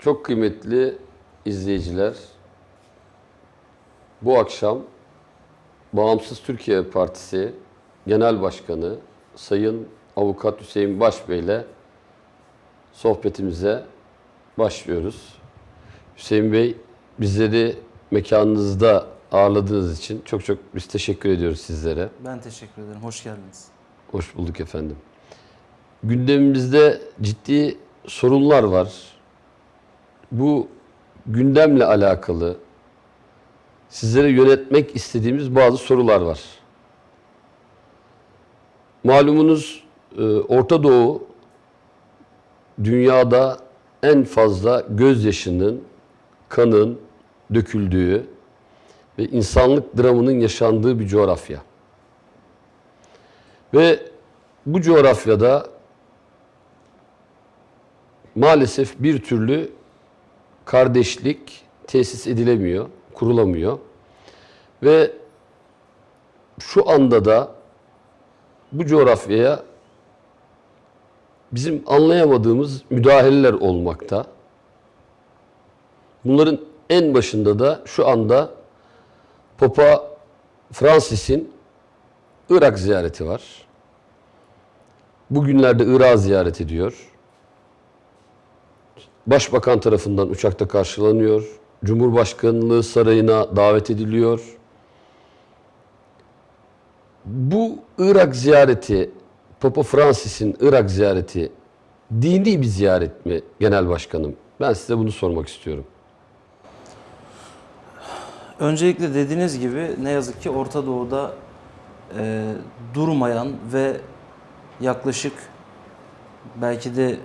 Çok kıymetli izleyiciler, bu akşam Bağımsız Türkiye Partisi Genel Başkanı Sayın Avukat Hüseyin Başbey ile sohbetimize başlıyoruz. Hüseyin Bey, bizleri mekanınızda ağırladığınız için çok çok biz teşekkür ediyoruz sizlere. Ben teşekkür ederim. Hoş geldiniz. Hoş bulduk efendim. Gündemimizde ciddi sorunlar var. Bu gündemle alakalı sizlere yönetmek istediğimiz bazı sorular var. Malumunuz e, Orta Doğu dünyada en fazla gözyaşının, kanın döküldüğü ve insanlık dramının yaşandığı bir coğrafya. Ve bu coğrafyada maalesef bir türlü kardeşlik tesis edilemiyor, kurulamıyor. Ve şu anda da bu coğrafyaya bizim anlayamadığımız müdahaleler olmakta. Bunların en başında da şu anda Papa Francis'in Irak ziyareti var. Bugünlerde Irak'ı ziyaret ediyor. Başbakan tarafından uçakta karşılanıyor. Cumhurbaşkanlığı sarayına davet ediliyor. Bu Irak ziyareti, Papa Francis'in Irak ziyareti dini bir ziyaret mi genel başkanım? Ben size bunu sormak istiyorum. Öncelikle dediğiniz gibi ne yazık ki Orta Doğu'da e, durmayan ve yaklaşık belki de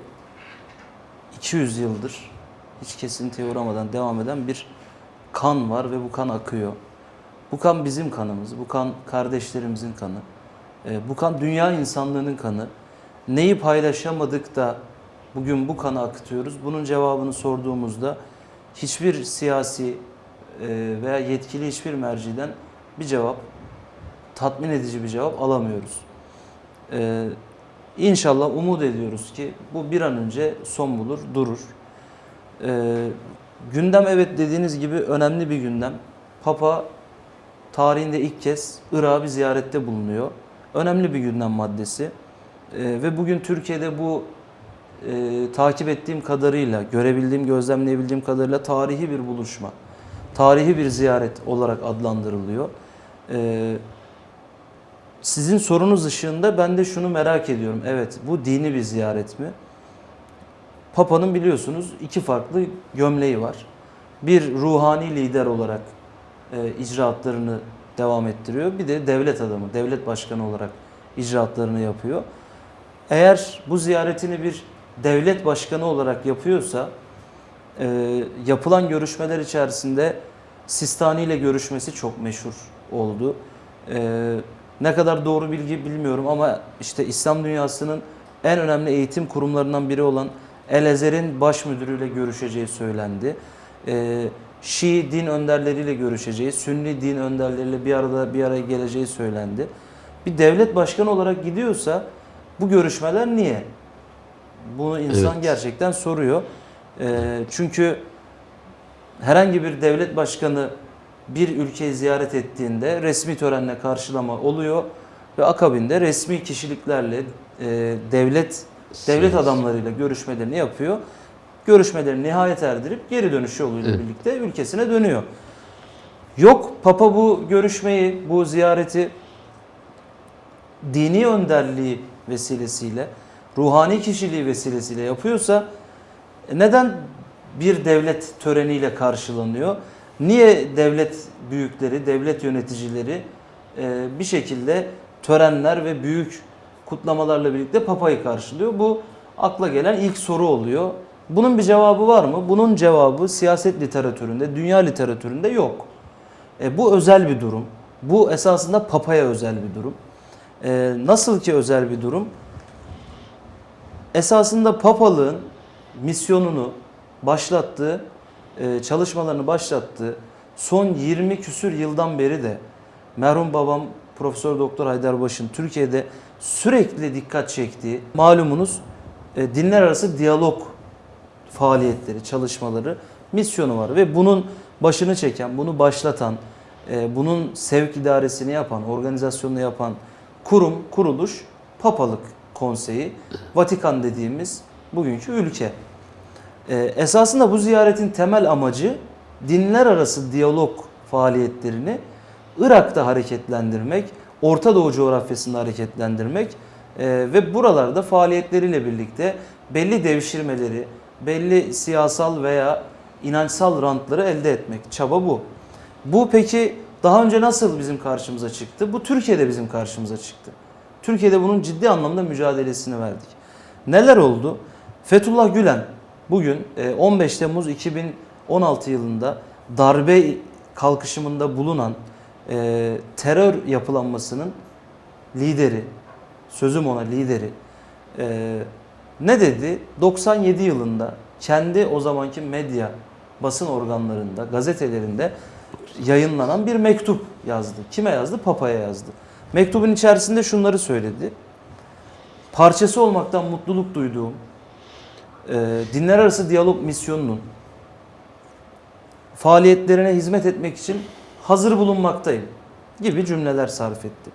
200 yıldır hiç kesintiye uğramadan devam eden bir kan var ve bu kan akıyor. Bu kan bizim kanımız, bu kan kardeşlerimizin kanı, e, bu kan dünya insanlığının kanı. Neyi paylaşamadık da bugün bu kanı akıtıyoruz? Bunun cevabını sorduğumuzda hiçbir siyasi e, veya yetkili hiçbir merciden bir cevap, tatmin edici bir cevap alamıyoruz. İnşallah umut ediyoruz ki bu bir an önce son bulur, durur. Ee, gündem evet dediğiniz gibi önemli bir gündem. Papa tarihinde ilk kez Irak'ı bir ziyarette bulunuyor. Önemli bir gündem maddesi. Ee, ve bugün Türkiye'de bu e, takip ettiğim kadarıyla, görebildiğim, gözlemleyebildiğim kadarıyla tarihi bir buluşma, tarihi bir ziyaret olarak adlandırılıyor. Ee, sizin sorunuz ışığında ben de şunu merak ediyorum. Evet bu dini bir ziyaret mi? Papa'nın biliyorsunuz iki farklı gömleği var. Bir ruhani lider olarak e, icraatlarını devam ettiriyor. Bir de devlet adamı, devlet başkanı olarak icraatlarını yapıyor. Eğer bu ziyaretini bir devlet başkanı olarak yapıyorsa e, yapılan görüşmeler içerisinde Sistani ile görüşmesi çok meşhur oldu. E, ne kadar doğru bilgi bilmiyorum ama işte İslam dünyasının en önemli eğitim kurumlarından biri olan El Ezher'in baş müdürüyle görüşeceği söylendi. Ee, Şii din önderleriyle görüşeceği, Sünni din önderleriyle bir arada bir araya geleceği söylendi. Bir devlet başkanı olarak gidiyorsa bu görüşmeler niye? Bunu insan Evet. gerçekten soruyor. Ee, çünkü herhangi bir devlet başkanı bir ülkeyi ziyaret ettiğinde resmi törenle karşılama oluyor ve akabinde resmi kişiliklerle e, devlet devlet adamlarıyla görüşmelerini yapıyor. Görüşmelerini nihayet erdirip geri dönüş yoluyla Evet. birlikte ülkesine dönüyor. Yok Papa bu görüşmeyi, bu ziyareti dini önderliği vesilesiyle, ruhani kişiliği vesilesiyle yapıyorsa e, neden bir devlet töreniyle karşılanıyor? Niye devlet büyükleri, devlet yöneticileri e, bir şekilde törenler ve büyük kutlamalarla birlikte papayı karşılıyor? Bu akla gelen ilk soru oluyor. Bunun bir cevabı var mı? Bunun cevabı siyaset literatüründe, dünya literatüründe yok. E, bu özel bir durum. Bu esasında papaya özel bir durum. E, nasıl ki özel bir durum? Esasında papalığın misyonunu başlattığı, e, çalışmalarını başlattığı son 20 küsür yıldan beri de merhum babam Profesör Doktor Haydarbaş'ın Türkiye'de sürekli dikkat çektiği malumunuz e, dinler arası diyalog faaliyetleri, çalışmaları, misyonu var ve bunun başını çeken, bunu başlatan, e, bunun sevk idaresini yapan, organizasyonunu yapan kurum, kuruluş Papalık Konseyi, Vatikan dediğimiz bugünkü ülke. E, esasında bu ziyaretin temel amacı dinler arası diyalog faaliyetlerini Irak'ta hareketlendirmek, Orta Doğu coğrafyasında hareketlendirmek e, ve buralarda faaliyetleriyle birlikte belli devşirmeleri, belli siyasal veya inançsal rantları elde etmek. Çaba bu. Bu peki daha önce nasıl bizim karşımıza çıktı? Bu Türkiye'de bizim karşımıza çıktı. Türkiye'de bunun ciddi anlamda mücadelesini verdik. Neler oldu? Fethullah Gülen bugün e, 15 Temmuz 2016 yılında darbe kalkışımında bulunan e, terör yapılanmasının lideri, sözüm ona lideri e, ne dedi? 97 yılında kendi o zamanki medya basın organlarında, gazetelerinde yayınlanan bir mektup yazdı. Kime yazdı? Papa'ya yazdı. Mektubun içerisinde şunları söyledi. Parçası olmaktan mutluluk duyduğum e, dinler arası diyalog misyonunun faaliyetlerine hizmet etmek için hazır bulunmaktayım gibi cümleler sarf etti.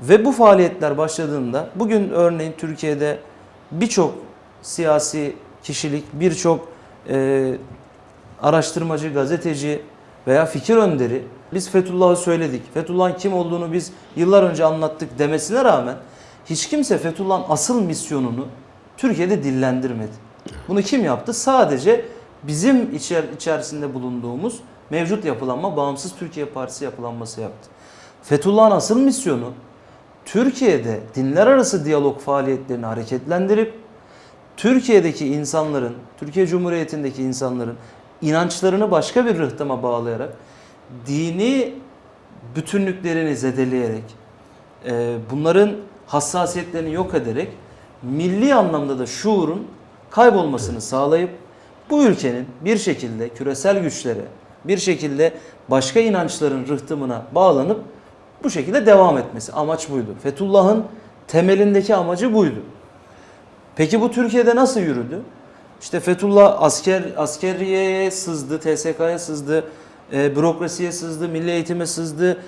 Ve bu faaliyetler başladığında bugün örneğin Türkiye'de birçok siyasi kişilik, birçok e, araştırmacı, gazeteci veya fikir önderi biz Fethullah'ı söyledik. Fethullah'ın kim olduğunu biz yıllar önce anlattık demesine rağmen hiç kimse Fethullah'ın asıl misyonunu Türkiye'de dillendirmedi. Bunu kim yaptı? Sadece bizim içer, içerisinde bulunduğumuz mevcut yapılanma Bağımsız Türkiye Partisi yapılanması yaptı. Fethullah'ın asıl misyonu Türkiye'de dinler arası diyalog faaliyetlerini hareketlendirip Türkiye'deki insanların, Türkiye Cumhuriyeti'ndeki insanların inançlarını başka bir rıhtıma bağlayarak dini bütünlüklerini zedeleyerek e, bunların hassasiyetlerini yok ederek milli anlamda da şuurun kaybolmasını sağlayıp bu ülkenin bir şekilde küresel güçlere, bir şekilde başka inançların rıhtımına bağlanıp bu şekilde devam etmesi. Amaç buydu. Fethullah'ın temelindeki amacı buydu. Peki bu Türkiye'de nasıl yürüdü? İşte Fethullah asker askeriyeye sızdı, TSK'ya sızdı, e, bürokrasiye sızdı, milli eğitime sızdı,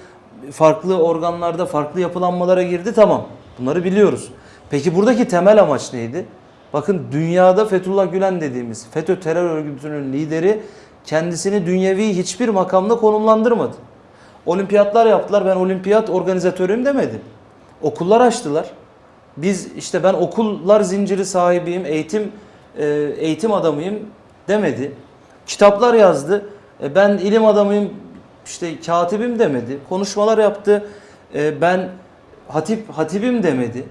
farklı organlarda farklı yapılanmalara girdi tamam. Bunları biliyoruz. Peki buradaki temel amaç neydi? Bakın dünyada Fethullah Gülen dediğimiz FETÖ terör örgütünün lideri kendisini dünyevi hiçbir makamda konumlandırmadı. Olimpiyatlar yaptılar. Ben olimpiyat organizatörüyüm demedi. Okullar açtılar. Biz işte ben okullar zinciri sahibiyim, eğitim e, eğitim adamıyım demedi. Kitaplar yazdı. E, ben ilim adamıyım, işte katibim demedi. Konuşmalar yaptı. E, ben hatip hatibim demedi.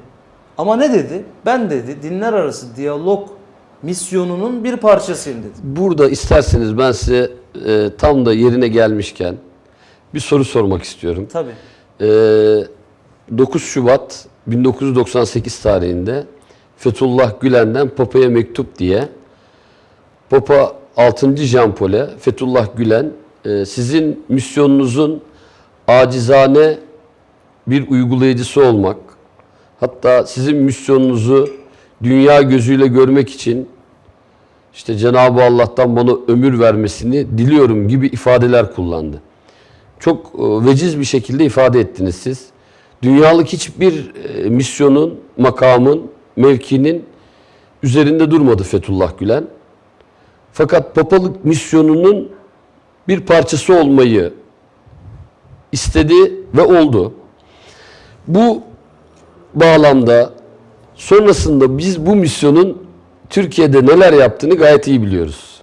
Ama ne dedi? Ben dedi dinler arası diyalog misyonunun bir parçasıyım dedi. Burada isterseniz ben size e, tam da yerine gelmişken bir soru sormak istiyorum. Tabii. E, 9 Şubat 1998 tarihinde Fethullah Gülen'den Papa'ya mektup diye Papa 6. Jean Paul'e Fethullah Gülen e, sizin misyonunuzun acizane bir uygulayıcısı olmak hatta sizin misyonunuzu dünya gözüyle görmek için işte Cenab-ı Allah'tan bana ömür vermesini diliyorum gibi ifadeler kullandı. Çok e, veciz bir şekilde ifade ettiniz siz. Dünyalık hiçbir e, misyonun, makamın, mevkinin üzerinde durmadı Fethullah Gülen. Fakat papalık misyonunun bir parçası olmayı istedi ve oldu. Bu bağlamda sonrasında biz bu misyonun Türkiye'de neler yaptığını gayet iyi biliyoruz.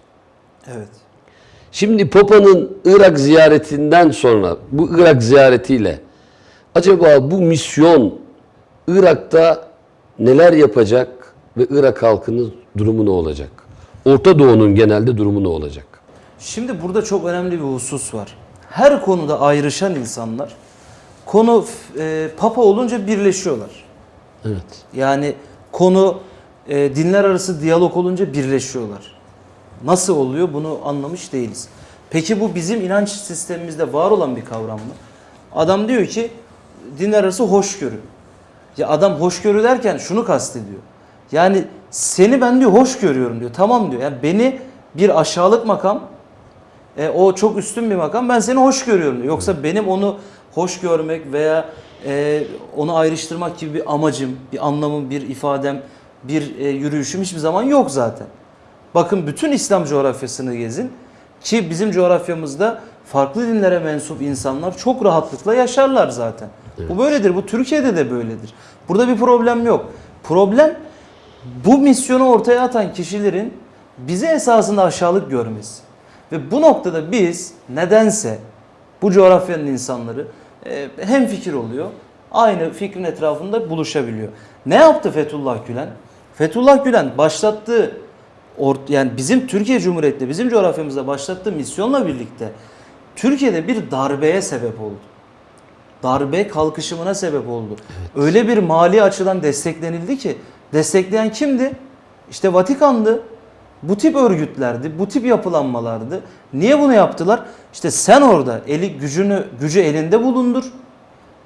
Evet. Şimdi Papa'nın Irak ziyaretinden sonra bu Irak ziyaretiyle acaba bu misyon Irak'ta neler yapacak ve Irak halkının durumu ne olacak? Orta Doğu'nun genelde durumu ne olacak? Şimdi burada çok önemli bir husus var. Her konuda ayrışan insanlar konu e, papa olunca birleşiyorlar. Evet. Yani konu e, dinler arası diyalog olunca birleşiyorlar. Nasıl oluyor bunu anlamış değiliz. Peki bu bizim inanç sistemimizde var olan bir kavram mı? Adam diyor ki dinler arası hoşgörü. Ya adam hoşgörü derken şunu kastediyor. Yani Seni ben diyor hoş görüyorum diyor. Tamam diyor. Yani beni bir aşağılık makam e, o çok üstün bir makam. Ben seni hoş görüyorum diyor. Yoksa benim onu hoş görmek veya e, onu ayrıştırmak gibi bir amacım, bir anlamım, bir ifadem, bir e, yürüyüşüm hiçbir zaman yok zaten. Bakın bütün İslam coğrafyasını gezin ki bizim coğrafyamızda farklı dinlere mensup insanlar çok rahatlıkla yaşarlar zaten. Bu böyledir. Bu Türkiye'de de böyledir. Burada bir problem yok. Problem bu misyonu ortaya atan kişilerin bizi esasında aşağılık görmesi. Ve bu noktada biz nedense bu coğrafyanın insanları hem fikir oluyor. Aynı fikrin etrafında buluşabiliyor. Ne yaptı Fethullah Gülen? Fethullah Gülen başlattığı or- yani bizim Türkiye Cumhuriyeti'nde bizim coğrafyamızda başlattığı misyonla birlikte Türkiye'de bir darbeye sebep oldu. Darbe kalkışımına sebep oldu. Öyle bir mali açıdan desteklenildi ki destekleyen kimdi? İşte Vatikan'dı. Bu tip örgütlerdi, bu tip yapılanmalardı. Niye bunu yaptılar? İşte sen orada eli gücünü gücü elinde bulundur.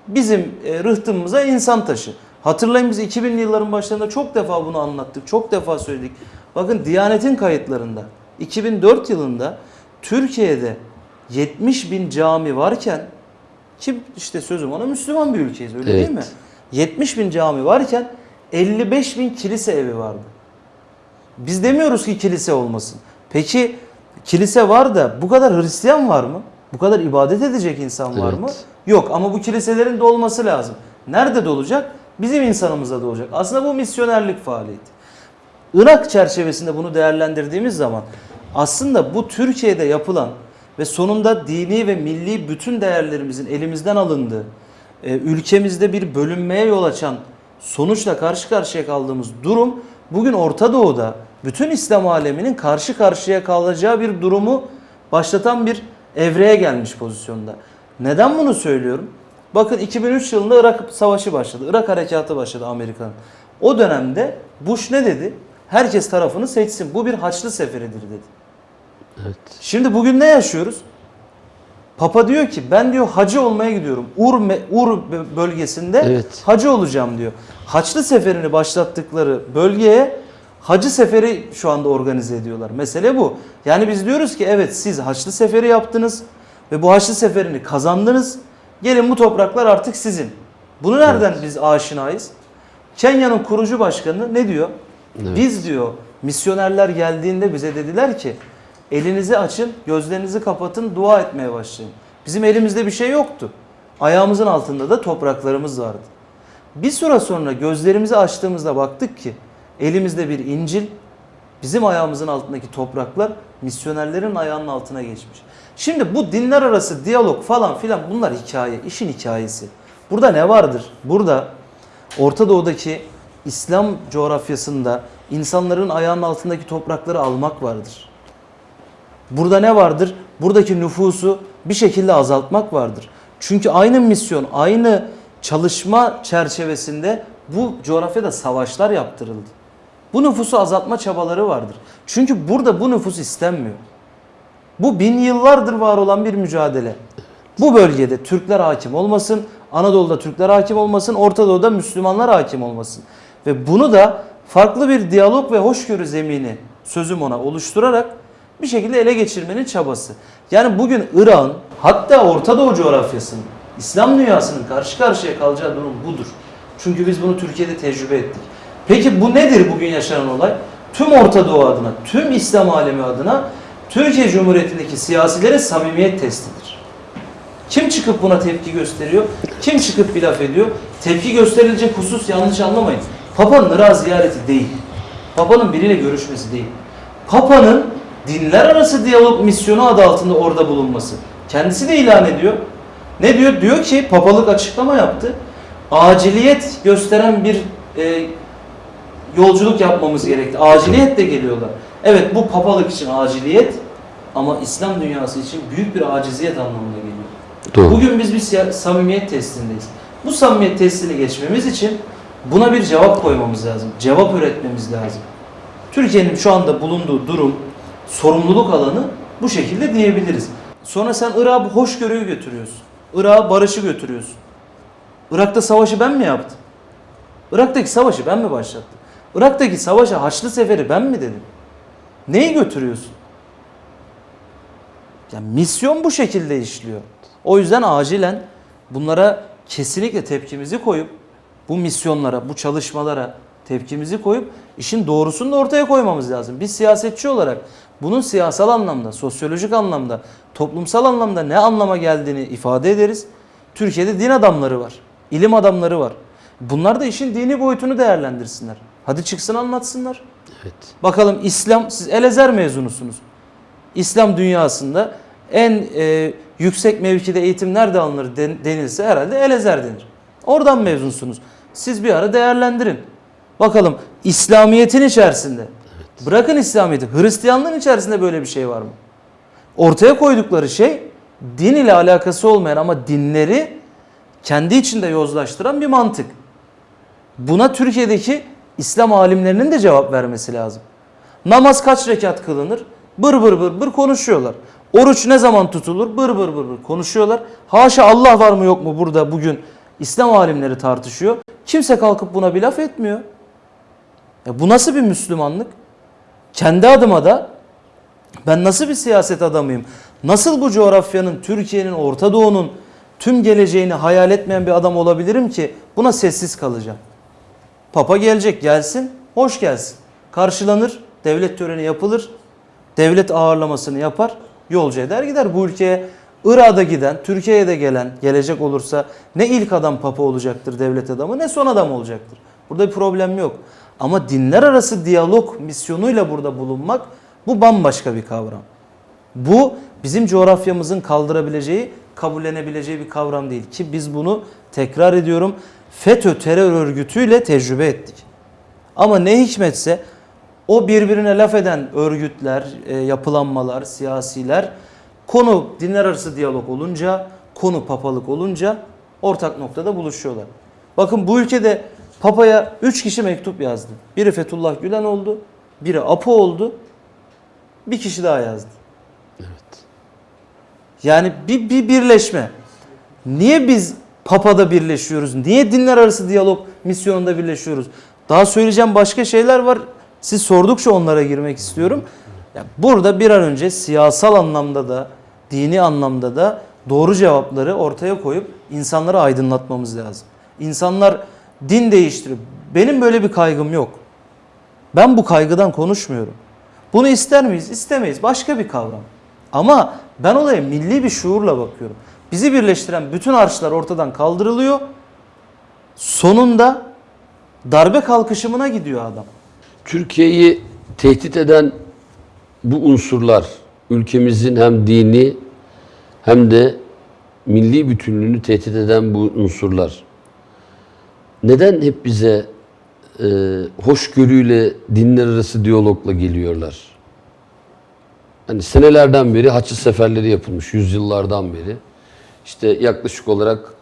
Bizim e, rıhtımıza insan taşı. Hatırlayın biz 2000'li yılların başlarında çok defa bunu anlattık. Çok defa söyledik. Bakın Diyanet'in kayıtlarında 2004 yılında Türkiye'de 70 bin cami varken ki işte sözüm ona Müslüman bir ülkeyiz öyle değil Evet. mi? 70 bin cami varken 55 bin kilise evi vardı. Biz demiyoruz ki kilise olmasın. Peki kilise var da bu kadar Hristiyan var mı? Bu kadar ibadet edecek insan var Evet. mı? Yok ama bu kiliselerin de olması lazım. Nerede de olacak? Bizim insanımızda da olacak. Aslında bu misyonerlik faaliyeti. Irak çerçevesinde bunu değerlendirdiğimiz zaman aslında bu Türkiye'de yapılan ve sonunda dini ve milli bütün değerlerimizin elimizden alındığı, e, ülkemizde bir bölünmeye yol açan sonuçla karşı karşıya kaldığımız durum bugün Orta Doğu'da bütün İslam aleminin karşı karşıya kalacağı bir durumu başlatan bir evreye gelmiş pozisyonda. Neden bunu söylüyorum? Bakın 2003 yılında Irak Savaşı başladı. Irak Harekatı başladı Amerika'nın. O dönemde Bush ne dedi? Herkes tarafını seçsin. Bu bir haçlı seferidir dedi. Evet. Şimdi bugün ne yaşıyoruz? Papa diyor ki ben diyor hacı olmaya gidiyorum. Ur, Ur bö- bölgesinde Evet. hacı olacağım diyor. Haçlı seferini başlattıkları bölgeye hacı seferi şu anda organize ediyorlar. Mesele bu. Yani biz diyoruz ki evet siz haçlı seferi yaptınız ve bu haçlı seferini kazandınız. Gelin bu topraklar artık sizin. Bunu nereden biz aşinayız? Kenya'nın kurucu başkanı ne diyor? Evet. Biz diyor misyonerler geldiğinde bize dediler ki elinizi açın, gözlerinizi kapatın, dua etmeye başlayın. Bizim elimizde bir şey yoktu. Ayağımızın altında da topraklarımız vardı. Bir süre sonra gözlerimizi açtığımızda baktık ki elimizde bir İncil, bizim ayağımızın altındaki topraklar misyonerlerin ayağının altına geçmiş. Şimdi bu dinler arası diyalog falan filan bunlar hikaye, işin hikayesi. Burada ne vardır? Burada Orta Doğu'daki İslam coğrafyasında insanların ayağının altındaki toprakları almak vardır. Burada ne vardır? Buradaki nüfusu bir şekilde azaltmak vardır. Çünkü aynı misyon, aynı çalışma çerçevesinde bu coğrafyada savaşlar yaptırıldı. Bu nüfusu azaltma çabaları vardır. Çünkü burada bu nüfus istenmiyor. Bu bin yıllardır var olan bir mücadele. Bu bölgede Türkler hakim olmasın, Anadolu'da Türkler hakim olmasın, Orta Doğu'da Müslümanlar hakim olmasın. Ve bunu da farklı bir diyalog ve hoşgörü zemini sözüm ona oluşturarak bir şekilde ele geçirmenin çabası. Yani bugün İran hatta Orta Doğu coğrafyasının, İslam dünyasının karşı karşıya kalacağı durum budur. Çünkü biz bunu Türkiye'de tecrübe ettik. Peki bu nedir bugün yaşanan olay? Tüm Orta Doğu adına, tüm İslam alemi adına Türkiye Cumhuriyeti'ndeki siyasilerin samimiyet testidir. Kim çıkıp buna tepki gösteriyor? Kim çıkıp bir laf ediyor? Tepki gösterilecek husus yanlış anlamayın. Papa'nın Irak ziyareti değil. Papa'nın biriyle görüşmesi değil. Papa'nın dinler arası diyalog misyonu adı altında orada bulunması. Kendisi de ilan ediyor. Ne diyor? Diyor ki papalık açıklama yaptı. Aciliyet gösteren bir e, yolculuk yapmamız gerekti. Aciliyetle geliyorlar. Evet bu papalık için aciliyet ama İslam dünyası için büyük bir aciziyet anlamına geliyor. Doğru. Bugün biz bir samimiyet testindeyiz. Bu samimiyet testini geçmemiz için buna bir cevap koymamız lazım. Cevap üretmemiz lazım. Türkiye'nin şu anda bulunduğu durum, sorumluluk alanı bu şekilde diyebiliriz. Sonra sen Irak'a bu hoşgörüyü götürüyorsun. Irak'a barışı götürüyorsun. Irak'ta savaşı ben mi yaptım? Irak'taki savaşı ben mi başlattım? Irak'taki savaşa Haçlı Seferi ben mi dedim? Neyi götürüyorsun? Yani misyon bu şekilde işliyor. O yüzden acilen bunlara kesinlikle tepkimizi koyup bu misyonlara, bu çalışmalara tepkimizi koyup işin doğrusunu da ortaya koymamız lazım. Biz siyasetçi olarak bunun siyasal anlamda, sosyolojik anlamda, toplumsal anlamda ne anlama geldiğini ifade ederiz. Türkiye'de din adamları var, ilim adamları var. Bunlar da işin dini boyutunu değerlendirsinler. Hadi çıksın anlatsınlar. Evet. Bakalım İslam, siz Elezer mezunusunuz. İslam dünyasında en e, yüksek mevkide eğitim nerede alınır den- denilse herhalde Elezer denir. Oradan mezunsunuz. Siz bir ara değerlendirin. Bakalım İslamiyet'in içerisinde, bırakın İslamiyet'i, Hristiyanlığın içerisinde böyle bir şey var mı? Ortaya koydukları şey din ile alakası olmayan ama dinleri kendi içinde yozlaştıran bir mantık. Buna Türkiye'deki İslam alimlerinin de cevap vermesi lazım. Namaz kaç rekat kılınır? Bır bır bır bır konuşuyorlar. Oruç ne zaman tutulur? Bır bır bır bır konuşuyorlar. Haşa Allah var mı yok mu burada bugün İslam alimleri tartışıyor. Kimse kalkıp buna bir laf etmiyor. Ya bu nasıl bir Müslümanlık? Kendi adıma da ben nasıl bir siyaset adamıyım? Nasıl bu coğrafyanın, Türkiye'nin, Orta Doğu'nun tüm geleceğini hayal etmeyen bir adam olabilirim ki buna sessiz kalacağım? Papa gelecek gelsin, hoş gelsin. Karşılanır, devlet töreni yapılır, devlet ağırlamasını yapar, yolcu eder gider. Bu ülkeye Irak'a giden, Türkiye'ye de gelen, gelecek olursa ne ilk adam papa olacaktır devlet adamı ne son adam olacaktır. Burada bir problem yok. Ama dinler arası diyalog misyonuyla burada bulunmak bu bambaşka bir kavram. Bu bizim coğrafyamızın kaldırabileceği, kabullenebileceği bir kavram değil ki biz bunu tekrar ediyorum FETÖ terör örgütüyle tecrübe ettik. Ama ne hikmetse o birbirine laf eden örgütler, e, yapılanmalar, siyasiler konu dinler arası diyalog olunca, konu papalık olunca ortak noktada buluşuyorlar. Bakın bu ülkede papaya 3 kişi mektup yazdı. Biri Fethullah Gülen oldu, biri Apo oldu, bir kişi daha yazdı. Yani bir, bir birleşme. Niye biz Papa'da birleşiyoruz? Niye dinler arası diyalog misyonunda birleşiyoruz? Daha söyleyeceğim başka şeyler var. Siz sordukça onlara girmek istiyorum. Ya burada bir an önce siyasal anlamda da, dini anlamda da doğru cevapları ortaya koyup insanları aydınlatmamız lazım. İnsanlar din değiştiriyor. Benim böyle bir kaygım yok. Ben bu kaygıdan konuşmuyorum. Bunu ister miyiz? İstemeyiz. Başka bir kavram. Ama ben olaya milli bir şuurla bakıyorum. Bizi birleştiren bütün arşlar ortadan kaldırılıyor. Sonunda darbe kalkışımına gidiyor adam. Türkiye'yi tehdit eden bu unsurlar ülkemizin hem dini hem de milli bütünlüğünü tehdit eden bu unsurlar neden hep bize e, hoşgörüyle dinler arası diyalogla geliyorlar? Hani senelerden beri Haçlı seferleri yapılmış, yüzyıllardan beri. İşte yaklaşık olarak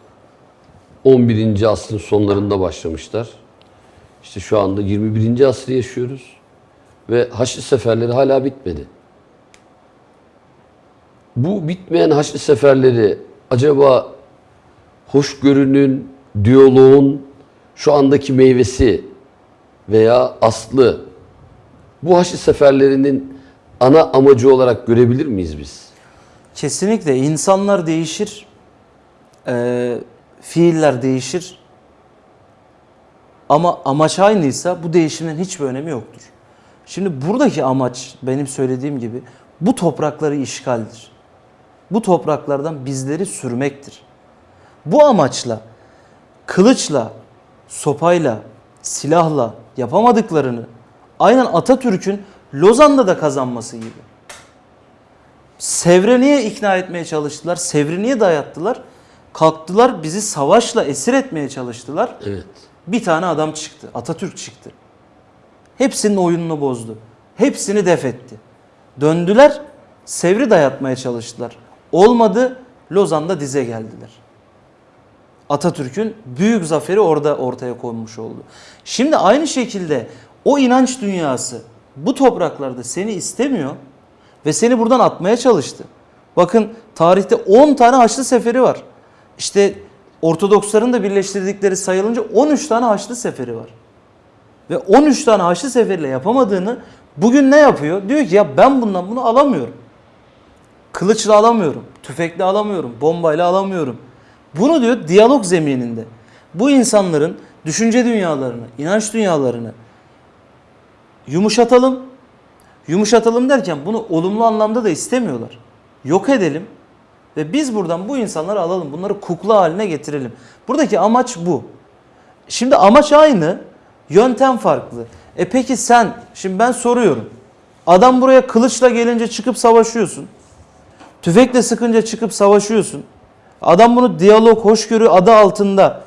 11. asrın sonlarında başlamışlar. İşte şu anda 21. asrı yaşıyoruz. Ve Haçlı seferleri hala bitmedi. Bu bitmeyen Haçlı seferleri acaba hoşgörünün, diyaloğun şu andaki meyvesi veya aslı bu Haçlı seferlerinin ana amacı olarak görebilir miyiz biz? Kesinlikle insanlar değişir, eee, fiiller değişir. Ama amaç aynıysa bu değişimin hiçbir önemi yoktur. Şimdi buradaki amaç benim söylediğim gibi bu toprakları işgaldir. Bu topraklardan bizleri sürmektir. Bu amaçla kılıçla, sopayla, silahla yapamadıklarını aynen Atatürk'ün Lozan'da da kazanması gibi. Sevr'e niye ikna etmeye çalıştılar? Sevr'i niye dayattılar? Kalktılar bizi savaşla esir etmeye çalıştılar. Evet. Bir tane adam çıktı. Atatürk çıktı. Hepsinin oyununu bozdu. Hepsini def etti. Döndüler, Sevr'i dayatmaya çalıştılar. Olmadı, Lozan'da dize geldiler. Atatürk'ün büyük zaferi orada ortaya konmuş oldu. Şimdi aynı şekilde o inanç dünyası bu topraklarda seni istemiyor ve seni buradan atmaya çalıştı. Bakın tarihte 10 tane Haçlı Seferi var. İşte Ortodoksların da birleştirdikleri sayılınca 13 tane Haçlı Seferi var. ve 13 tane Haçlı Seferi'yle yapamadığını bugün ne yapıyor? Diyor ki ya ben bundan bunu alamıyorum. Kılıçla alamıyorum, tüfekle alamıyorum, bombayla alamıyorum. Bunu diyor diyalog zemininde. Bu insanların düşünce dünyalarını, inanç dünyalarını yumuşatalım. Yumuşatalım derken bunu olumlu anlamda da istemiyorlar. Yok edelim ve biz buradan bu insanları alalım. Bunları kukla haline getirelim. Buradaki amaç bu. Şimdi amaç aynı, yöntem farklı. E peki sen, şimdi ben soruyorum. Adam buraya kılıçla gelince çıkıp savaşıyorsun. Tüfekle sıkınca çıkıp savaşıyorsun. Adam bunu diyalog, hoşgörü adı altında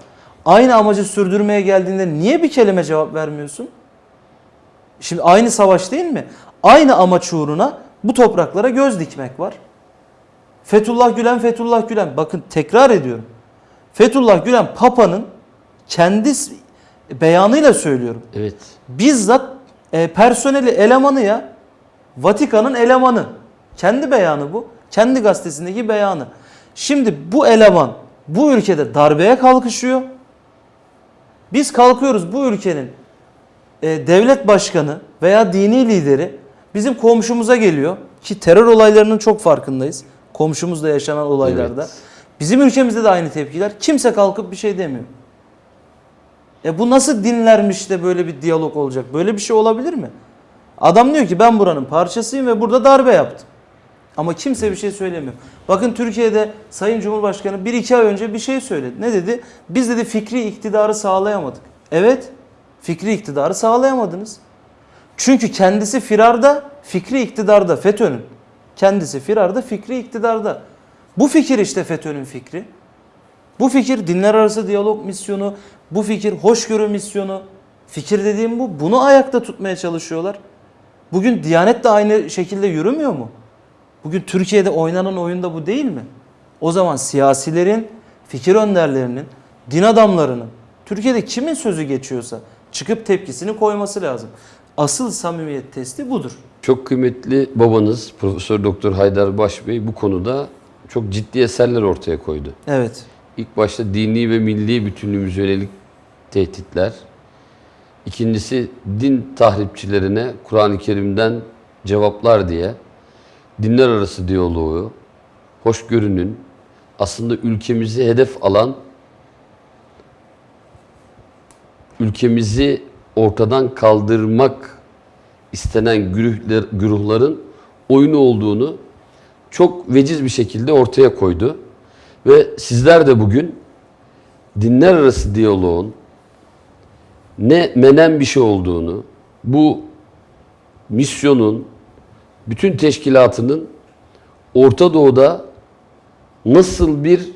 aynı amacı sürdürmeye geldiğinde niye bir kelime cevap vermiyorsun? Şimdi aynı savaş değil mi? Aynı amaç uğruna bu topraklara göz dikmek var. Fethullah Gülen, Fethullah Gülen. Bakın tekrar ediyorum. Fethullah Gülen Papa'nın kendi beyanıyla söylüyorum. Evet. Bizzat e, personeli elemanı ya. Vatikan'ın elemanı. Kendi beyanı bu. Kendi gazetesindeki beyanı. Şimdi bu eleman bu ülkede darbeye kalkışıyor. Biz kalkıyoruz bu ülkenin e, devlet başkanı veya dini lideri bizim komşumuza geliyor ki terör olaylarının çok farkındayız. Komşumuzda yaşanan olaylarda. Evet. Bizim ülkemizde de aynı tepkiler. Kimse kalkıp bir şey demiyor. E bu nasıl dinlermiş de böyle bir diyalog olacak? Böyle bir şey olabilir mi? Adam diyor ki ben buranın parçasıyım ve burada darbe yaptım. Ama kimse bir şey söylemiyor. Bakın Türkiye'de Sayın Cumhurbaşkanı 1-2 ay önce bir şey söyledi. Ne dedi? Biz dedi fikri iktidarı sağlayamadık. Evet, fikri iktidarı sağlayamadınız. Çünkü kendisi firarda, fikri iktidarda FETÖ'nün. Kendisi firarda, fikri iktidarda. Bu fikir işte FETÖ'nün fikri. Bu fikir dinler arası diyalog misyonu, bu fikir hoşgörü misyonu. Fikir dediğim bu. Bunu ayakta tutmaya çalışıyorlar. Bugün Diyanet de aynı şekilde yürümüyor mu? Bugün Türkiye'de oynanan oyunda bu değil mi? O zaman siyasilerin, fikir önderlerinin, din adamlarının, Türkiye'de kimin sözü geçiyorsa çıkıp tepkisini koyması lazım. Asıl samimiyet testi budur. Çok kıymetli babanız Profesör Doktor Haydar Baş Bey bu konuda çok ciddi eserler ortaya koydu. Evet. İlk başta dini ve milli bütünlüğümüze yönelik tehditler. İkincisi din tahripçilerine Kur'an-ı Kerim'den cevaplar diye dinler arası diyaloğu, hoşgörünün aslında ülkemizi hedef alan, ülkemizi ortadan kaldırmak istenen güruhler, güruhların oyunu olduğunu çok veciz bir şekilde ortaya koydu. Ve sizler de bugün dinler arası diyaloğun ne menen bir şey olduğunu, bu misyonun, bütün teşkilatının Orta Doğu'da nasıl bir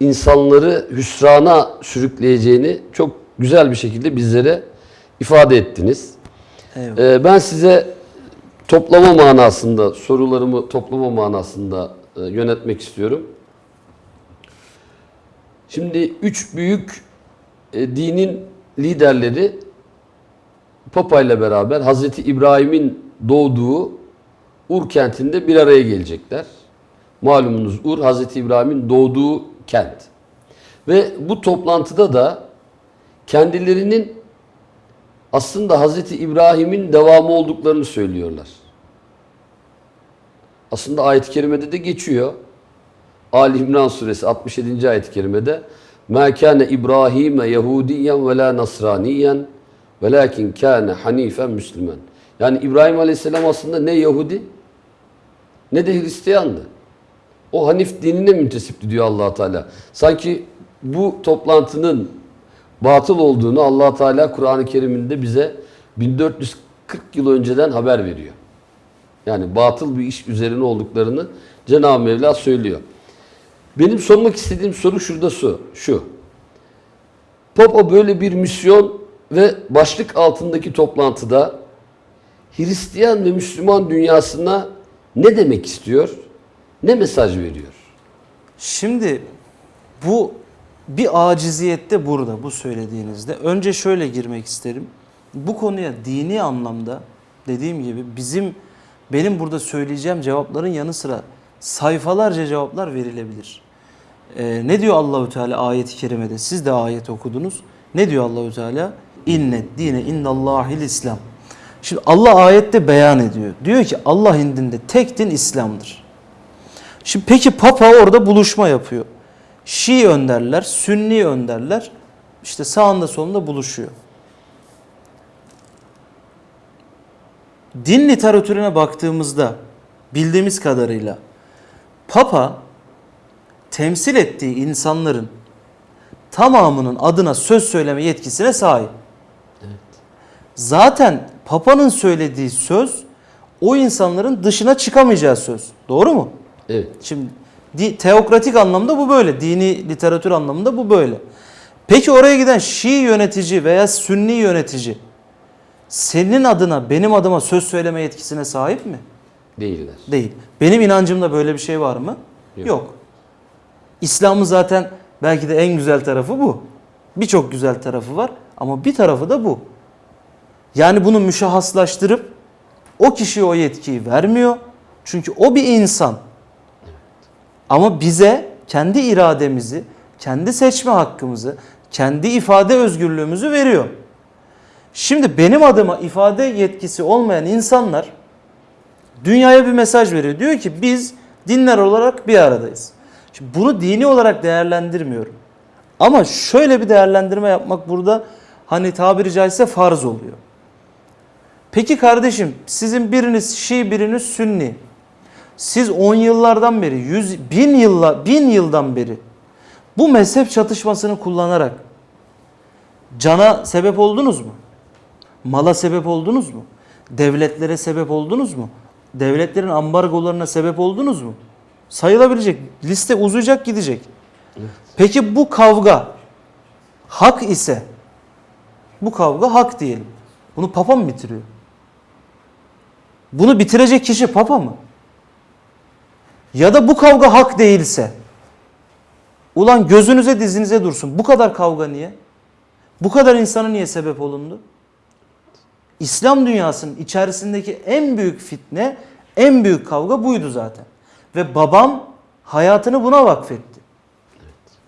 insanları hüsrana sürükleyeceğini çok güzel bir şekilde bizlere ifade ettiniz. Eyvallah. Ee, ben size toplama manasında, sorularımı toplama manasında e, yönetmek istiyorum. Şimdi üç büyük e, dinin liderleri Papa ile beraber Hazreti İbrahim'in doğduğu Ur kentinde bir araya gelecekler. Malumunuz Ur Hazreti İbrahim'in doğduğu kent. Ve bu toplantıda da kendilerinin aslında Hazreti İbrahim'in devamı olduklarını söylüyorlar. Aslında ayet-i kerimede de geçiyor. Ali İmran suresi 67. ayet-i kerimede مَا كَانَ İbrahim Yahudiyen ve la Nasraniyen velakin kâne hanifen Müslüman. Yani İbrahim Aleyhisselam aslında ne Yahudi ne de Hristiyandı. O Hanif dinine müntesipti diyor allah Teala. Sanki bu toplantının batıl olduğunu allah Teala Kur'an-ı Kerim'inde bize 1440 yıl önceden haber veriyor. Yani batıl bir iş üzerine olduklarını Cenab-ı Mevla söylüyor. Benim sormak istediğim soru şurada su, şu. Papa böyle bir misyon ve başlık altındaki toplantıda Hristiyan ve Müslüman dünyasına ne demek istiyor? Ne mesaj veriyor? Şimdi bu bir aciziyette burada bu söylediğinizde. Önce şöyle girmek isterim. Bu konuya dini anlamda dediğim gibi bizim benim burada söyleyeceğim cevapların yanı sıra sayfalarca cevaplar verilebilir. Ee, ne diyor Allahü Teala ayet-i kerimede? Siz de ayet okudunuz. Ne diyor Allahü Teala? İnnet dine indallahil İslam. Şimdi Allah ayette beyan ediyor. Diyor ki Allah indinde tek din İslam'dır. Şimdi peki Papa orada buluşma yapıyor. Şii önderler, Sünni önderler işte sağında solunda buluşuyor. Din literatürüne baktığımızda bildiğimiz kadarıyla Papa temsil ettiği insanların tamamının adına söz söyleme yetkisine sahip. Zaten Papa'nın söylediği söz o insanların dışına çıkamayacağı söz. Doğru mu? Evet. Şimdi di- teokratik anlamda bu böyle. Dini literatür anlamında bu böyle. Peki oraya giden Şii yönetici veya Sünni yönetici senin adına benim adıma söz söyleme yetkisine sahip mi? Değiller. Değil. Benim inancımda böyle bir şey var mı? Yok. Yok. İslam'ın zaten belki de en güzel tarafı bu. Birçok güzel tarafı var ama bir tarafı da bu. Yani bunu müşahhaslaştırıp o kişiye o yetkiyi vermiyor. Çünkü o bir insan. Ama bize kendi irademizi, kendi seçme hakkımızı, kendi ifade özgürlüğümüzü veriyor. Şimdi benim adıma ifade yetkisi olmayan insanlar dünyaya bir mesaj veriyor. Diyor ki biz dinler olarak bir aradayız. Şimdi bunu dini olarak değerlendirmiyorum. Ama şöyle bir değerlendirme yapmak burada hani tabiri caizse farz oluyor. Peki kardeşim sizin biriniz Şii biriniz Sünni. Siz 10 yıllardan beri, 100, bin, yılla, bin yıldan beri bu mezhep çatışmasını kullanarak cana sebep oldunuz mu? Mala sebep oldunuz mu? Devletlere sebep oldunuz mu? Devletlerin ambargolarına sebep oldunuz mu? Sayılabilecek. Liste uzayacak gidecek. Peki bu kavga hak ise bu kavga hak diyelim. Bunu papa mı bitiriyor? Bunu bitirecek kişi papa mı? Ya da bu kavga hak değilse ulan gözünüze dizinize dursun. Bu kadar kavga niye? Bu kadar insana niye sebep olundu? İslam dünyasının içerisindeki en büyük fitne, en büyük kavga buydu zaten. Ve babam hayatını buna vakfetti.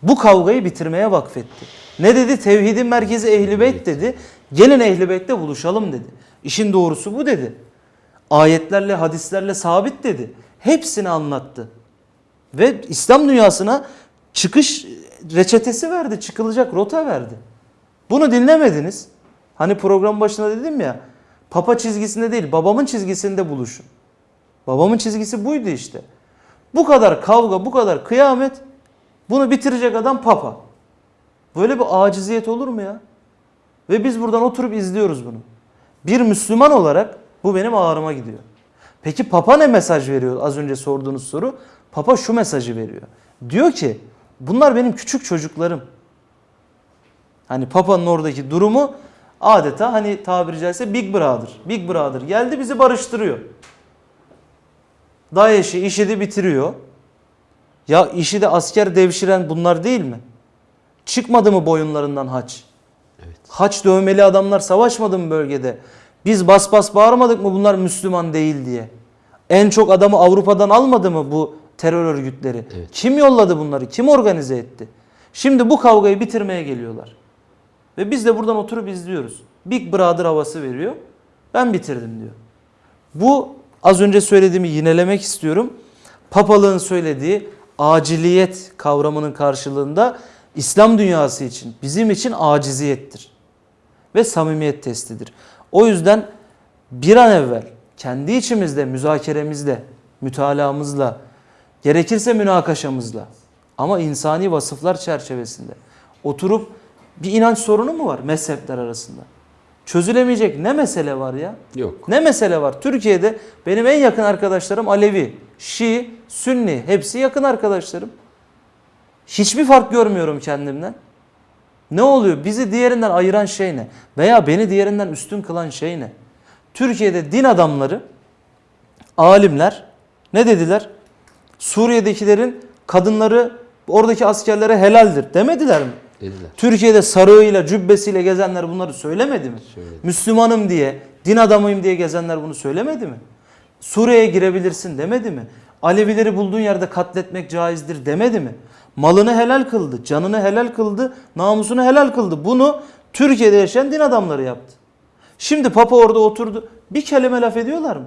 Bu kavgayı bitirmeye vakfetti. Ne dedi? Tevhidin merkezi Ehl-i Beyt dedi. Gelin Ehl-i Beyt'te buluşalım dedi. İşin doğrusu bu dedi. Ayetlerle, hadislerle sabit dedi. Hepsini anlattı. Ve İslam dünyasına çıkış reçetesi verdi, çıkılacak rota verdi. Bunu dinlemediniz. Hani program başında dedim ya, papa çizgisinde değil, babamın çizgisinde buluşun. Babamın çizgisi buydu işte. Bu kadar kavga, bu kadar kıyamet, bunu bitirecek adam papa. Böyle bir aciziyet olur mu ya? Ve biz buradan oturup izliyoruz bunu. Bir Müslüman olarak bu benim ağrıma gidiyor. Peki Papa ne mesaj veriyor az önce sorduğunuz soru? Papa şu mesajı veriyor. Diyor ki bunlar benim küçük çocuklarım. Hani Papa'nın oradaki durumu adeta hani tabiri caizse Big Brother. Big Brother geldi bizi barıştırıyor. DAEŞ'i, IŞİD'i bitiriyor. Ya IŞİD'e asker devşiren bunlar değil mi? Çıkmadı mı boyunlarından haç? Evet. Haç dövmeli adamlar savaşmadı mı bölgede? Biz bas bas bağırmadık mı bunlar Müslüman değil diye? En çok adamı Avrupa'dan almadı mı bu terör örgütleri? Evet. Kim yolladı bunları? Kim organize etti? Şimdi bu kavgayı bitirmeye geliyorlar. Ve biz de buradan oturup izliyoruz. Big Brother havası veriyor. Ben bitirdim diyor. Bu az önce söylediğimi yinelemek istiyorum. Papalığın söylediği aciliyet kavramının karşılığında İslam dünyası için, bizim için aciziyettir. Ve samimiyet testidir. O yüzden bir an evvel kendi içimizde, müzakeremizle, mütalaamızla, gerekirse münakaşamızla ama insani vasıflar çerçevesinde oturup bir inanç sorunu mu var mezhepler arasında? Çözülemeyecek ne mesele var ya? Yok. Ne mesele var? Türkiye'de benim en yakın arkadaşlarım Alevi, Şii, Sünni. Hepsi yakın arkadaşlarım. Hiçbir fark görmüyorum kendimden. Ne oluyor? Bizi diğerinden ayıran şey ne? Veya beni diğerinden üstün kılan şey ne? Türkiye'de din adamları, alimler ne dediler? Suriye'dekilerin kadınları oradaki askerlere helaldir demediler mi? Dediler. Türkiye'de sarığıyla, cübbesiyle gezenler bunları söylemedi mi? Söyledi. Müslümanım diye, din adamıyım diye gezenler bunu söylemedi mi? Suriye'ye girebilirsin demedi mi? Alevileri bulduğun yerde katletmek caizdir demedi mi? Malını helal kıldı, canını helal kıldı, namusunu helal kıldı. Bunu Türkiye'de yaşayan din adamları yaptı. Şimdi Papa orada oturdu. Bir kelime laf ediyorlar mı?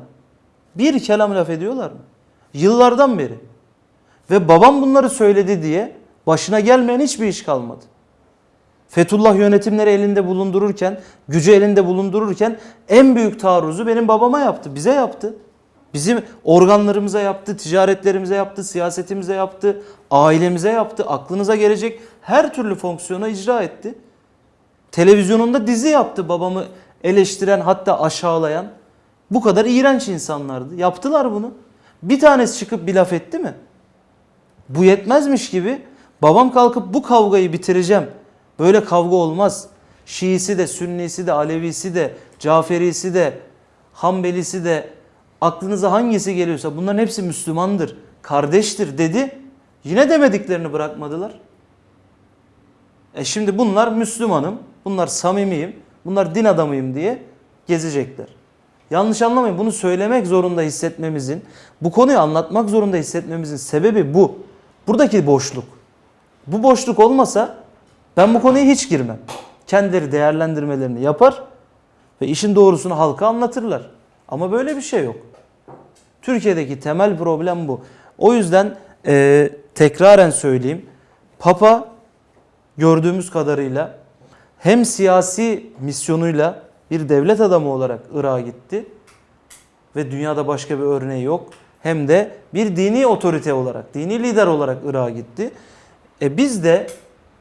Bir kelam laf ediyorlar mı? Yıllardan beri. Ve babam bunları söyledi diye başına gelmeyen hiçbir iş kalmadı. Fethullah yönetimleri elinde bulundururken, gücü elinde bulundururken en büyük taarruzu benim babama yaptı, bize yaptı. Bizim organlarımıza yaptı, ticaretlerimize yaptı, siyasetimize yaptı, ailemize yaptı, aklınıza gelecek her türlü fonksiyona icra etti. Televizyonunda dizi yaptı babamı eleştiren hatta aşağılayan. Bu kadar iğrenç insanlardı. Yaptılar bunu. Bir tanesi çıkıp bir laf etti mi? Bu yetmezmiş gibi babam kalkıp bu kavgayı bitireceğim. Böyle kavga olmaz. Şiisi de, Sünnisi de, Alevisi de, Caferisi de, Hanbelisi de aklınıza hangisi geliyorsa bunların hepsi Müslümandır, kardeştir dedi. Yine demediklerini bırakmadılar. E şimdi bunlar Müslümanım, bunlar samimiyim, bunlar din adamıyım diye gezecekler. Yanlış anlamayın bunu söylemek zorunda hissetmemizin, bu konuyu anlatmak zorunda hissetmemizin sebebi bu. Buradaki boşluk. Bu boşluk olmasa ben bu konuya hiç girmem. Kendileri değerlendirmelerini yapar ve işin doğrusunu halka anlatırlar. Ama böyle bir şey yok. Türkiye'deki temel problem bu. O yüzden e, tekraren söyleyeyim. Papa gördüğümüz kadarıyla hem siyasi misyonuyla bir devlet adamı olarak Irak'a gitti ve dünyada başka bir örneği yok. Hem de bir dini otorite olarak, dini lider olarak Irak'a gitti. E biz de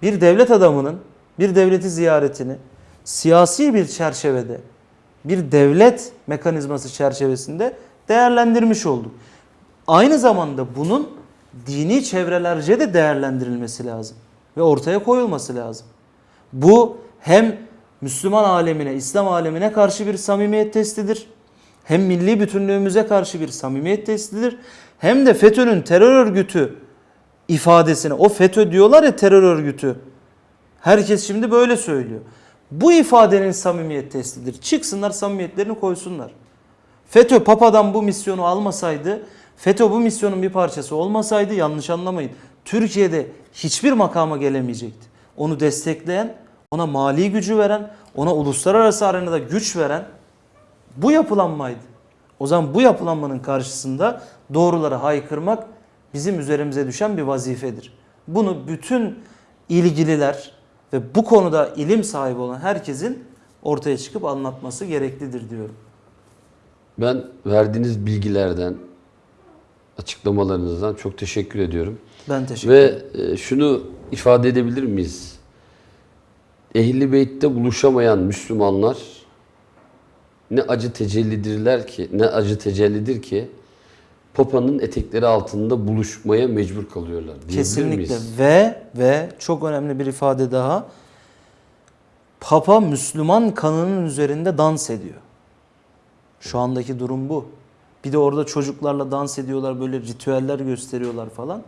bir devlet adamının bir devleti ziyaretini siyasi bir çerçevede, bir devlet mekanizması çerçevesinde değerlendirmiş olduk. Aynı zamanda bunun dini çevrelerce de değerlendirilmesi lazım ve ortaya koyulması lazım. Bu hem Müslüman alemine, İslam alemine karşı bir samimiyet testidir. Hem milli bütünlüğümüze karşı bir samimiyet testidir. Hem de FETÖ'nün terör örgütü ifadesine, o FETÖ diyorlar ya terör örgütü. Herkes şimdi böyle söylüyor. Bu ifadenin samimiyet testidir. Çıksınlar samimiyetlerini koysunlar. FETÖ Papa'dan bu misyonu almasaydı, FETÖ bu misyonun bir parçası olmasaydı yanlış anlamayın. Türkiye'de hiçbir makama gelemeyecekti. Onu destekleyen, ona mali gücü veren, ona uluslararası arenada güç veren bu yapılanmaydı. O zaman bu yapılanmanın karşısında doğruları haykırmak bizim üzerimize düşen bir vazifedir. Bunu bütün ilgililer ve bu konuda ilim sahibi olan herkesin ortaya çıkıp anlatması gereklidir diyorum. Ben verdiğiniz bilgilerden, açıklamalarınızdan çok teşekkür ediyorum. Ben teşekkür ederim. Ve şunu ifade edebilir miyiz? Ehli Beyt'te buluşamayan Müslümanlar ne acı tecellidirler ki, ne acı tecellidir ki Papa'nın etekleri altında buluşmaya mecbur kalıyorlar. Kesinlikle miyiz? ve ve çok önemli bir ifade daha. Papa Müslüman kanının üzerinde dans ediyor. Şu andaki durum bu. Bir de orada çocuklarla dans ediyorlar, böyle ritüeller gösteriyorlar falan.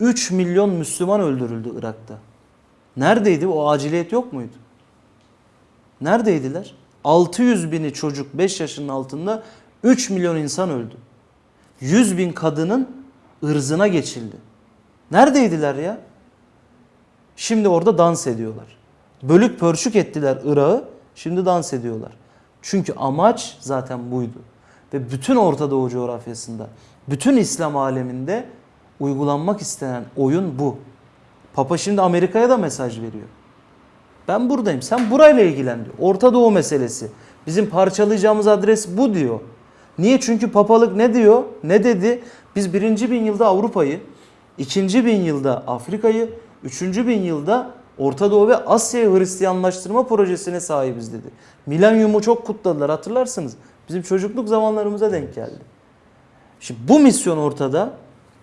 3 milyon Müslüman öldürüldü Irak'ta. Neredeydi? O aciliyet yok muydu? Neredeydiler? 600 bini çocuk 5 yaşının altında 3 milyon insan öldü. 100 bin kadının ırzına geçildi. Neredeydiler ya? Şimdi orada dans ediyorlar. Bölük pörçük ettiler Irak'ı, şimdi dans ediyorlar. Çünkü amaç zaten buydu. Ve bütün Orta Doğu coğrafyasında, bütün İslam aleminde uygulanmak istenen oyun bu. Papa şimdi Amerika'ya da mesaj veriyor. Ben buradayım. Sen burayla ilgilen diyor. Orta Doğu meselesi. Bizim parçalayacağımız adres bu diyor. Niye? Çünkü papalık ne diyor? Ne dedi? Biz birinci bin yılda Avrupa'yı, ikinci bin yılda Afrika'yı, üçüncü bin yılda Orta Doğu ve Asya'yı Hristiyanlaştırma projesine sahibiz dedi. Milenyumu çok kutladılar hatırlarsınız. Bizim çocukluk zamanlarımıza denk geldi. Şimdi bu misyon ortada.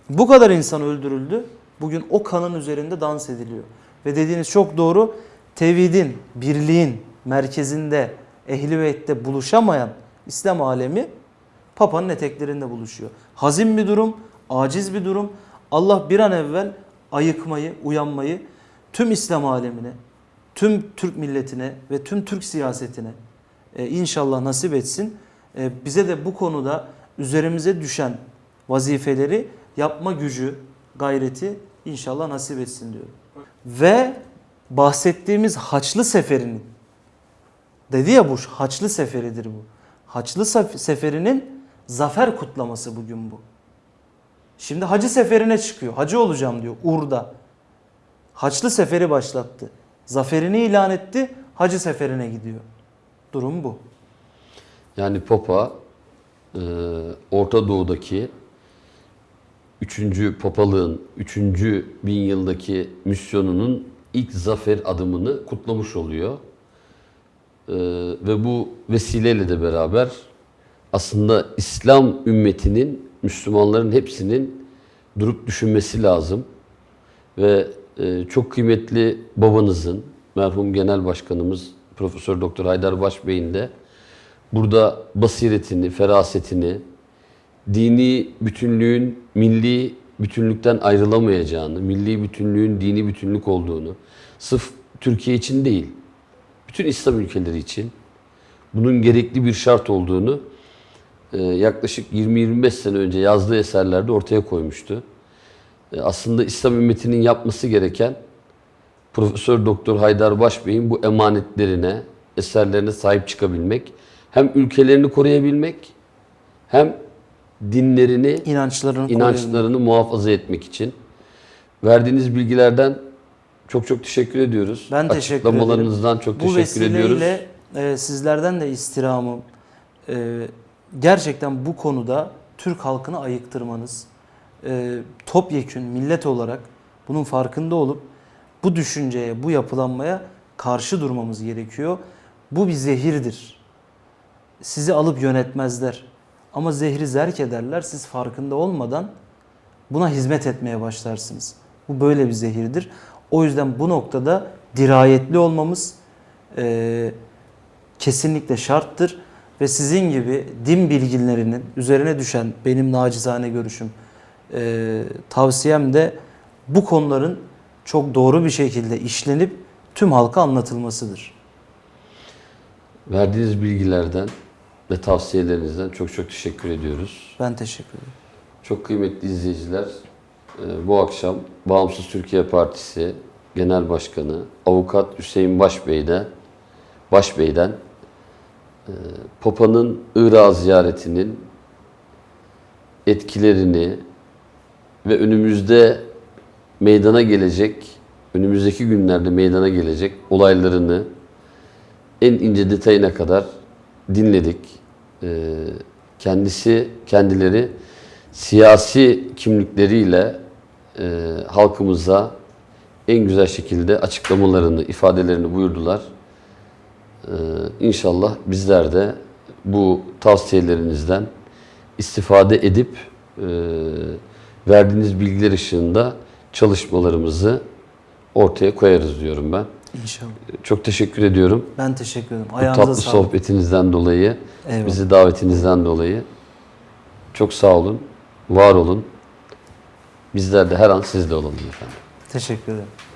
Bu kadar insan öldürüldü. Bugün o kanın üzerinde dans ediliyor. Ve dediğiniz çok doğru. Tevhidin, birliğin merkezinde, ehli beytte buluşamayan İslam alemi Papa'nın eteklerinde buluşuyor. Hazin bir durum, aciz bir durum. Allah bir an evvel ayıkmayı, uyanmayı tüm İslam alemine, tüm Türk milletine ve tüm Türk siyasetine e, inşallah nasip etsin. E, bize de bu konuda üzerimize düşen vazifeleri yapma gücü, gayreti inşallah nasip etsin diyorum. Ve bahsettiğimiz Haçlı Seferi'nin dedi ya bu Haçlı Seferidir bu. Haçlı Sef- Seferi'nin zafer kutlaması bugün bu. Şimdi Hacı Seferi'ne çıkıyor. Hacı olacağım diyor Ur'da. Haçlı Seferi başlattı. Zaferini ilan etti. Hacı Seferi'ne gidiyor. Durum bu. Yani Papa e, Orta Doğu'daki 3. papalığın 3. bin yıldaki misyonunun ilk zafer adımını kutlamış oluyor. E, ve bu vesileyle de beraber aslında İslam ümmetinin, Müslümanların hepsinin durup düşünmesi lazım. Ve çok kıymetli babanızın, merhum genel başkanımız Profesör Doktor Haydar Baş Bey'in de burada basiretini, ferasetini, dini bütünlüğün milli bütünlükten ayrılamayacağını, milli bütünlüğün dini bütünlük olduğunu, sırf Türkiye için değil, bütün İslam ülkeleri için bunun gerekli bir şart olduğunu e, yaklaşık 20-25 sene önce yazdığı eserlerde ortaya koymuştu. E, Aslında İslam ümmetinin yapması gereken Profesör Doktor Haydar Baş Bey'in bu emanetlerine, eserlerine sahip çıkabilmek, hem ülkelerini koruyabilmek, hem dinlerini, İnançlarını koruyabilmek. inançlarını muhafaza etmek için. Verdiğiniz bilgilerden çok çok teşekkür ediyoruz. Ben teşekkür Açıklamalarınızdan çok Bu teşekkür ediyoruz. vesileyle e, sizlerden de istirhamım e, gerçekten bu konuda Türk halkını ayıktırmanız, e, topyekün millet olarak bunun farkında olup bu düşünceye, bu yapılanmaya karşı durmamız gerekiyor. Bu bir zehirdir. Sizi alıp yönetmezler. Ama zehri zerk ederler. Siz farkında olmadan buna hizmet etmeye başlarsınız. Bu böyle bir zehirdir. O yüzden bu noktada dirayetli olmamız eee, kesinlikle şarttır. Ve sizin gibi din bilginlerinin üzerine düşen benim nacizane görüşüm, eee, tavsiyem de bu konuların çok doğru bir şekilde işlenip tüm halka anlatılmasıdır. Verdiğiniz bilgilerden ve tavsiyelerinizden çok çok teşekkür ediyoruz. Ben teşekkür ederim. Çok kıymetli izleyiciler, e, bu akşam Bağımsız Türkiye Partisi Genel Başkanı Avukat Hüseyin Başbey'den, Başbey'den e, Papa'nın Irak'a ziyaretinin etkilerini ve önümüzde meydana gelecek, önümüzdeki günlerde meydana gelecek olaylarını en ince detayına kadar dinledik. Ee, kendisi, kendileri siyasi kimlikleriyle e, halkımıza en güzel şekilde açıklamalarını, ifadelerini buyurdular. Ee, inşallah bizler de bu tavsiyelerinizden istifade edip e, verdiğiniz bilgiler ışığında çalışmalarımızı ortaya koyarız diyorum ben. İnşallah. Çok teşekkür ediyorum. Ben teşekkür ederim. Bu Ayağınıza tatlı sağlık. sohbetinizden dolayı, Eyvallah. bizi davetinizden dolayı çok sağ olun, var olun. Bizler de her an sizle olalım efendim. Teşekkür ederim.